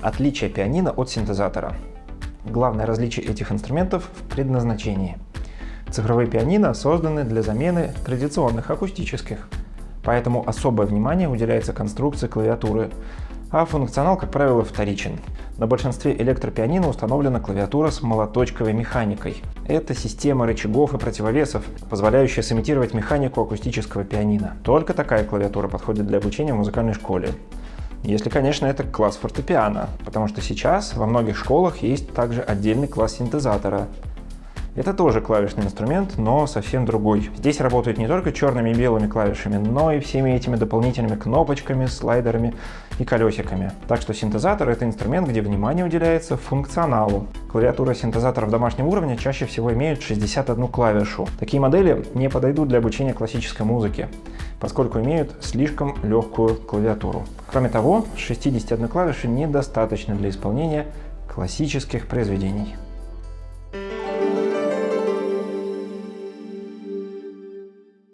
Отличие пианино от синтезатора. Главное различие этих инструментов в предназначении. Цифровые пианино созданы для замены традиционных акустических, поэтому особое внимание уделяется конструкции клавиатуры, а функционал, как правило, вторичен. На большинстве электропианино установлена клавиатура с молоточковой механикой. Это система рычагов и противовесов, позволяющая сымитировать механику акустического пианино. Только такая клавиатура подходит для обучения в музыкальной школе. Если, конечно, это класс фортепиано, потому что сейчас во многих школах есть также отдельный класс синтезатора, это тоже клавишный инструмент, но совсем другой. Здесь работают не только черными и белыми клавишами, но и всеми этими дополнительными кнопочками, слайдерами и колесиками. Так что синтезатор — это инструмент, где внимание уделяется функционалу. Клавиатуры синтезаторов домашнего уровня чаще всего имеют 61 клавишу. Такие модели не подойдут для обучения классической музыки, поскольку имеют слишком легкую клавиатуру. Кроме того, 61 клавиши недостаточно для исполнения классических произведений.